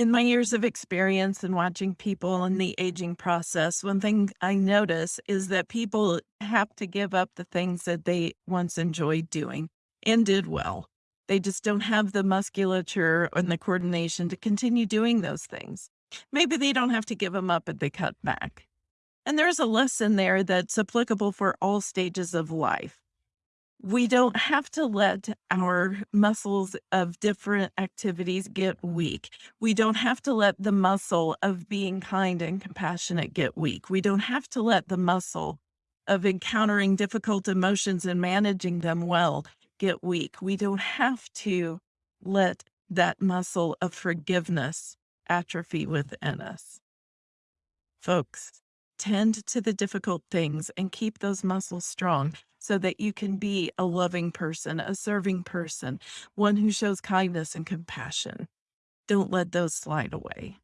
In my years of experience in watching people in the aging process, one thing I notice is that people have to give up the things that they once enjoyed doing and did well. They just don't have the musculature and the coordination to continue doing those things. Maybe they don't have to give them up, but they cut back. And there's a lesson there that's applicable for all stages of life. We don't have to let our muscles of different activities get weak. We don't have to let the muscle of being kind and compassionate get weak. We don't have to let the muscle of encountering difficult emotions and managing them well get weak. We don't have to let that muscle of forgiveness atrophy within us. Folks, tend to the difficult things and keep those muscles strong so that you can be a loving person, a serving person, one who shows kindness and compassion. Don't let those slide away.